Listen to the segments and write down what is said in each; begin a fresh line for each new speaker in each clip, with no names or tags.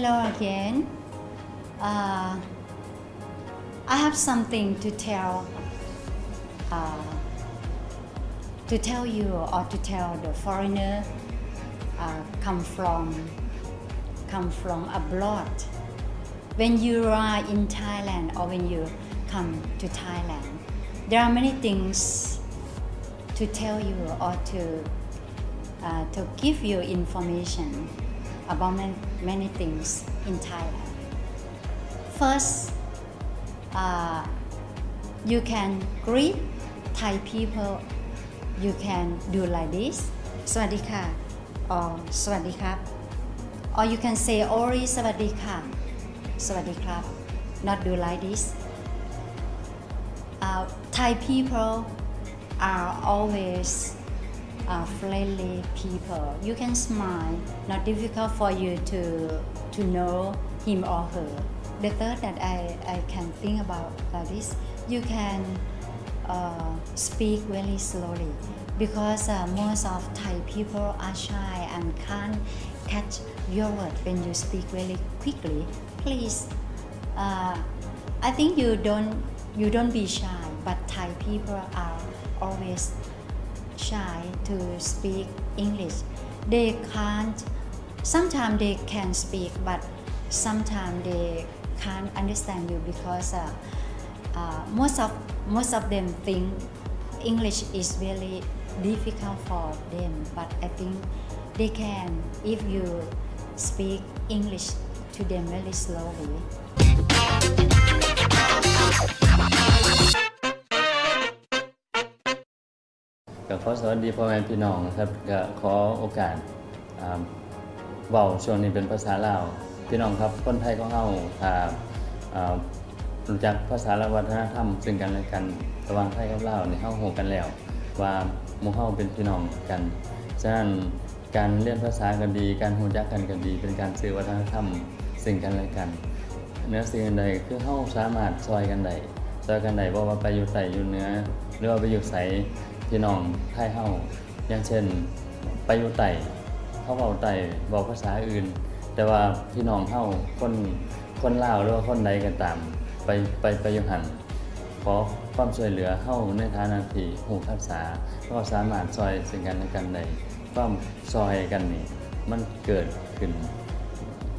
Hello again. Uh, I have something to tell. Uh, to tell you or to tell the foreigner uh, come from come from abroad. When you are in Thailand or when you come to Thailand, there are many things to tell you or to uh, to give you information about many, many things in Thailand. First, uh, you can greet Thai people. You can do like this. สวัสดีค่ะ or สวัสดีครับ or you can say ori สวัสดีค่ะสวัสดีครับ not do like this uh, Thai people are always uh, friendly people. You can smile, not difficult for you to to know him or her. The third that I, I can think about this, you can uh, speak very slowly because uh, most of Thai people are shy and can't catch your word when you speak very quickly. Please, uh, I think you don't you don't be shy, but Thai people are always shy to speak English. They can't. Sometimes they can speak, but sometimes they can't understand you because uh, uh, most of most of them think English is really difficult for them. But I think they can if you speak English to them very slowly.
ก็ขอสวัสดีพ่อแม่พี่น้องครับก็ขอโอกาสอ่าเว้าช่วงนี้เป็นภาษาลาวพี่น้องครับคนไทยของเฮาถ้ารู้จักภาษาและวัฒนธรรมซึ่งกันและกันระหว่างไทยกับลาวในี่เฮาฮู้กันแล้ว ว่ามู่เฮาเป็นพี่น้องกันฉะนั้นการเรียนภาษากันดี การรู้จักกันกันดี เป็นการสื่อวัฒนธรรมซึ่งกันและกันเนื้อสิ่งอันใดคือเฮาสามารถซอยกันได้ซอยกันได้บ่ว่าไปอยู่ใต้อยู่เหนือหรือว่าไปอยู่ไส พี่น้องไทยเฮาอย่างเช่น ไปอยู่ใต้เขาเว้าใต้เว้าภาษาอื่น แต่ว่าพี่น้องเฮาคนคนลาวหรือว่าคนใดก็ตาม ไปไปไปอยู่หันขอความช่วยเหลือเฮาในฐานะที่ฮู้ภาษาก็สามารถซอยซึ่งกันและกันได้ความซอยกันนี่มันเกิดขึ้น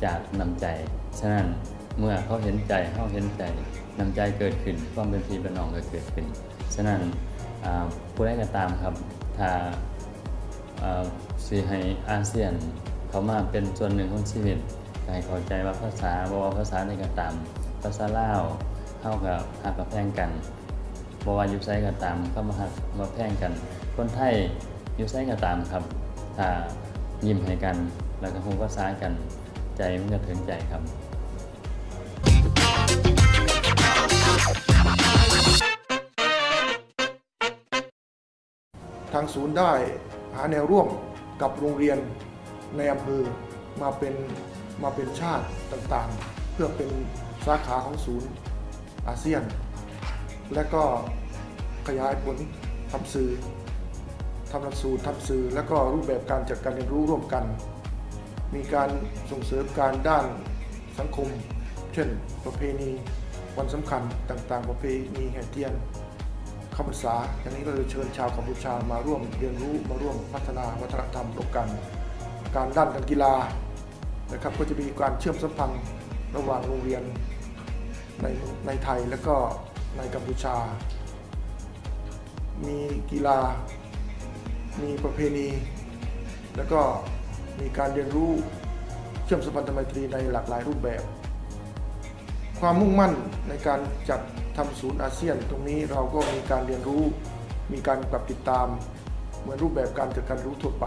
จากน้ำใจ ฉะนั้นเมื่อเขาเห็นใจเขาเห็นใจน้ำใจเกิดขึ้น ความเป็นพี่เป็นน้องก็เกิดขึ้น ฉะนั้น ผู้ใดก็ตามครับ ถ้าอ่าสิให้อาเซียน เขามาเป็นส่วนหนึ่งของชีวิตให้เข้าใจว่าภาษาบ่ว่าภาษาใดก็ตาม ภาษาลาวเฮากับฮักกับแพงกันบ่ว่ายู่ไสก็ตามเข้ามาฮักมาแพงกัน คนไทยยู่ไสก็ตามครับ ถ้ายิ้มให้กัน แล้วก็ฮู้ภาษากัน ใจมันจะถึงใจครับ
ทางศูนย์ได้หาแนวร่วมกับโรงเรียนในอำเภอมาเป็นมาเป็นชาติต่างๆ เพื่อเป็นสาขาของศูนย์อาเซียน และก็ขยายผลทำสื่อทำหลักสูตรทำสื่อ และก็รูปแบบการจัดการเรียนรู้ร่วมกัน มีการส่งเสริมการด้านสังคม เช่น ประเพณีวันสำคัญต่างๆ ประเพณีแห่เทียน เข้าพรรษาอย่างนี้ก็เลยเชิญชาวกัมพูชามาร่วมเรียนรู้มาร่วมพัฒนาวัฒนธรรมร่วมกัน การด้านการกีฬานะครับก็จะมีการเชื่อมสัมพันธ์ระหว่างโรงเรียนในในไทยและก็ในกัมพูชา มีกีฬา มีประเพณี แล้วก็มีการเรียนรู้เชื่อมสัมพันธไมตรีในหลากหลายรูปแบบ ความมุ่งมั่นในการจัด ทำศูนย์อาเซียน ตรงนี้เราก็มีการเรียนรู้ มีการปรับติดตาม เหมือนรูปแบบการจัดการรู้ทั่วไป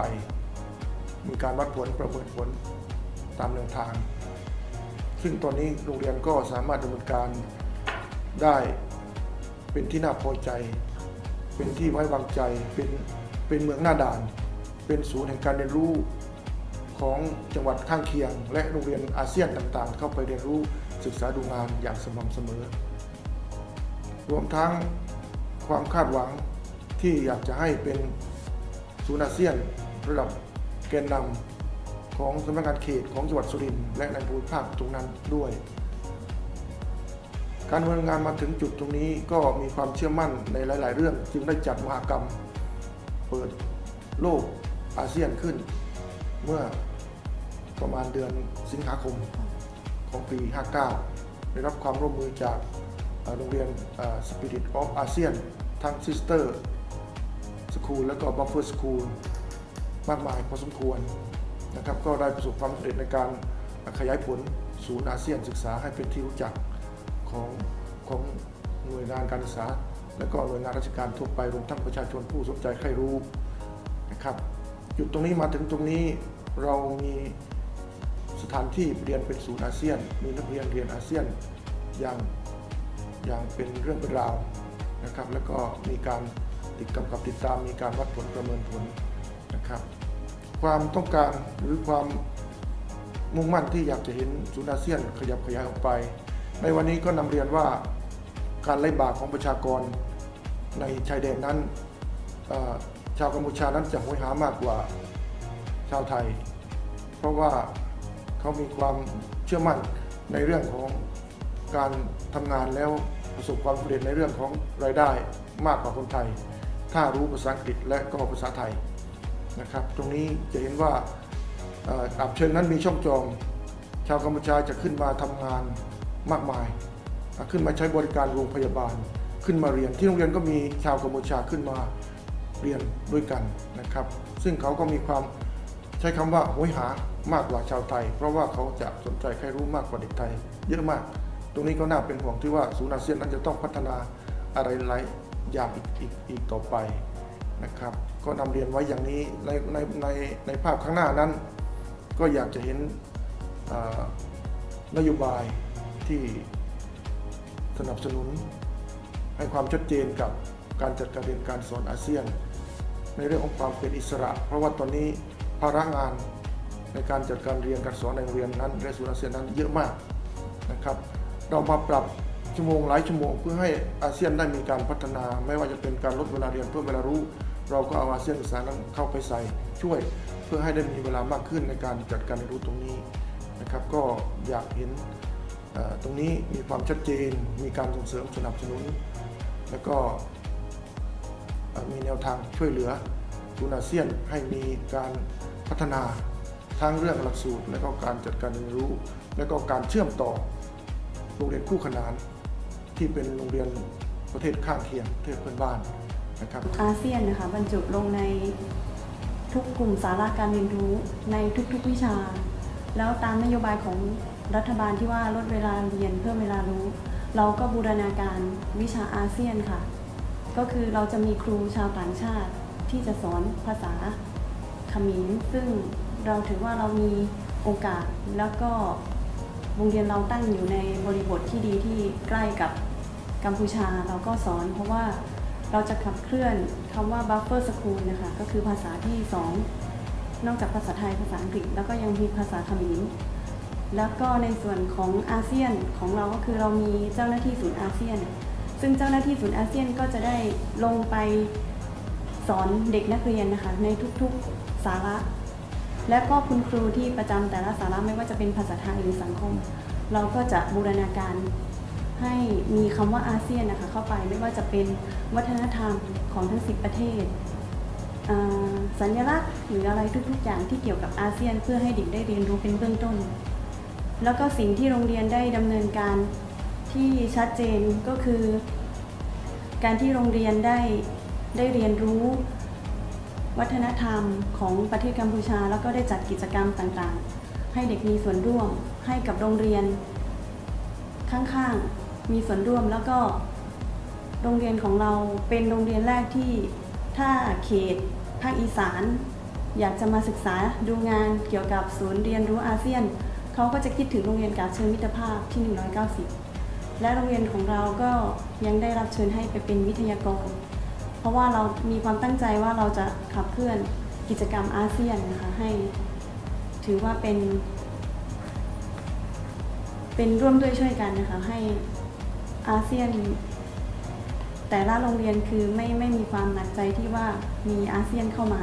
มีการวัดผลประเมินผลตามแนวทาง ซึ่งตอนนี้โรงเรียนก็สามารถดำเนินการได้เป็นที่น่าพอใจ เป็นที่ไว้วางใจ เป็นเป็นเมืองหน้าด่าน เป็นศูนย์แห่งการเรียนรู้ของจังหวัดข้างเคียง และโรงเรียนอาเซียนต่างๆ เข้าไปเรียนรู้ศึกษาดูงานอย่างสม่ำเสมอ รวมทั้งความคาดหวังที่อยากจะให้เป็นศูนย์อาเซียนระดับแกนนำของสำนักงานเขตของจังหวัดสุรินทร์และในภูมิภาคตรงนั้นด้วย การดำเนินงานมาถึงจุดตรงนี้ก็มีความเชื่อมั่นในหลาย ๆ เรื่อง จึงได้จัดมหากรรม เปิดโลกอาเซียนขึ้น เมื่อประมาณเดือนสิงหาคมของปี 59 ได้รับความร่วมมือจาก โรงเรียนเอ่อ Spirit of ASEAN ทั้ง Sister School และก็ Buffer School มากมายพอสมควรนะครับก็ได้ประสบความสำเร็จในการขยายผลศูนย์อาเซียนศึกษาให้เป็นที่รู้จักของของหน่วยงานการศึกษา และก็หน่วยงานราชการทั่วไปรวมทั้งประชาชนผู้สนใจใครรู้นะครับจุดตรงนี้มาถึงตรงนี้เรามีสถานที่เรียนเป็นศูนย์อาเซียน มีนักเรียนเรียนอาเซียนอย่าง อย่างเป็นเรื่องเป็นราวนะครับ แล้วก็มีการติดกำกับติดตามมีการวัดผลประเมินผลนะครับ ความต้องการหรือความมุ่งมั่นที่อยากจะเห็นศูนย์อาเซียนขยับขยายออกไป ในวันนี้ก็นำเรียนว่าการไล่บาของประชากรในชายแดนนั้น ชาวกัมพูชานั้นจะโหยหามากกว่าชาวไทย เพราะว่าเขามีความเชื่อมั่นในเรื่องของการทำงานแล้ว ประสบความสำเร็จในเรื่องของรายได้มากกว่าคนไทย ถ้ารู้ภาษาอังกฤษและก็ภาษาไทยนะครับ ตรงนี้จะเห็นว่าอับเชิงนั้นมีช่องจอมชาวกัมพูชาจะขึ้นมาทำงานมากมาย ขึ้นมาใช้บริการโรงพยาบาล ขึ้นมาเรียนที่โรงเรียนก็มีชาวกัมพูชาขึ้นมาเรียนด้วยกันนะครับ ซึ่งเขาก็มีความใช้คำว่าโหยหามากกว่าชาวไทย เพราะว่าเขาจะสนใจใครรู้มากกว่าเด็กไทย เยอะมาก ตรงนี้ก็น่าเป็นห่วงที่ว่าศูนย์อาเซียนนั้นจะต้องพัฒนาอะไรหลายอย่างอีกอีกอีกต่อไปนะครับก็นำเรียนไว้อย่างนี้ในในในในภาพข้างหน้านั้น ก็อยากจะเห็นนโยบายที่สนับสนุน ให้ความชัดเจนกับการจัดการเรียนการสอนอาเซียน ในเรื่องของความเป็นอิสระ เพราะว่าตอนนี้ภาระงานในการจัดการเรียนการสอนในโรงเรียนนั้นในศูนย์อาเซียนนั้นเยอะมากนะครับ เรามาปรับชั่วโมงหลายชั่วโมง เพื่อให้อาเซียนได้มีการพัฒนา ไม่ว่าจะเป็นการลดเวลาเรียนเพิ่มเวลารู้ เราก็เอาอาเซียนศึกษานั้นเข้าไปใส่ช่วย เพื่อให้ได้มีเวลามากขึ้นในการจัดการเรียนรู้ตรงนี้นะครับ ก็อยากเห็นตรงนี้มีความชัดเจน มีการส่งเสริมสนับสนุน แล้วก็มีแนวทางช่วยเหลือศูนอาเซียนให้มีการพัฒนาทั้งเรื่องหลักสูตร และก็การจัดการเรียนรู้ และก็การเชื่อมต่อ โรงเรียนคู่ขนานที่เป็นโรงเรียนประเทศข้างเคียงประเทศเพื่อนบ้านนะครับ
อาเซียนนะคะบรรจุลงในทุกกลุ่มสาระการเรียนรู้ในทุกๆวิชา แล้วตามนโยบายของรัฐบาลที่ว่าลดเวลาเรียนเพิ่มเวลารู้ เราก็บูรณาการวิชาอาเซียนค่ะ ก็คือเราจะมีครูชาวต่างชาติที่จะสอนภาษาเขมรซึ่งเราถือว่าเรามีโอกาสแล้วก็ โรงเรียนเราตั้งอยู่ในบริบทที่ดีที่ใกล้กับกัมพูชาเราก็สอน เพราะว่าเราจะขับเคลื่อนคำว่า buffer school นะคะก็คือภาษาที่สองนอกจากภาษาไทยภาษาอังกฤษ แล้วก็ยังมีภาษาเขมรแล้วก็ในส่วนของอาเซียนของเราก็คือเรามีเจ้าหน้าที่ศูนย์อาเซียน ซึ่งเจ้าหน้าที่ศูนย์อาเซียนก็จะได้ลงไปสอนเด็กนักเรียนนะคะในทุกๆสาระ และก็คุณครูที่ประจำแต่ละสาระไม่ว่าจะเป็นภาษาไทยหรือสังคม เราก็จะบูรณาการให้มีคำว่าอาเซียนนะคะเข้าไปไม่ว่าจะเป็นวัฒนธรรมของทั้ง 10 ประเทศ สัญลักษณ์หรืออะไรทุกๆ อย่างที่เกี่ยวกับอาเซียน เพื่อให้เด็กได้เรียนรู้เป็นเบื้องต้น แล้วก็สิ่งที่โรงเรียนได้ดำเนินการที่ชัดเจนก็คือ การที่โรงเรียนได้ได้เรียนรู้ วัฒนธรรมของประเทศกัมพูชา แล้วก็ได้จัดกิจกรรมต่างๆ ให้เด็กมีส่วนร่วม ให้กับโรงเรียน ข้างๆมีส่วนร่วมแล้วก็โรงเรียนของเราเป็นโรงเรียนแรกที่ถ้าเขตภาคอีสาน อยากจะมาศึกษาดูงานเกี่ยวกับศูนย์เรียนรู้อาเซียนเขาก็จะคิดถึงโรงเรียนกาเชิญมิตรภาพที่ 190 และโรงเรียนของเราก็ยังได้รับเชิญให้ไปเป็นวิทยากร เพราะว่าเรามีความตั้งใจว่าเราจะขับเคลื่อนกิจกรรมอาเซียนนะคะให้ถือว่าเป็น เป็นร่วมด้วยช่วยกันนะคะให้อาเซียน แต่ละโรงเรียนคือไม่ไม่มีความหนักใจที่ว่ามีอาเซียนเข้ามา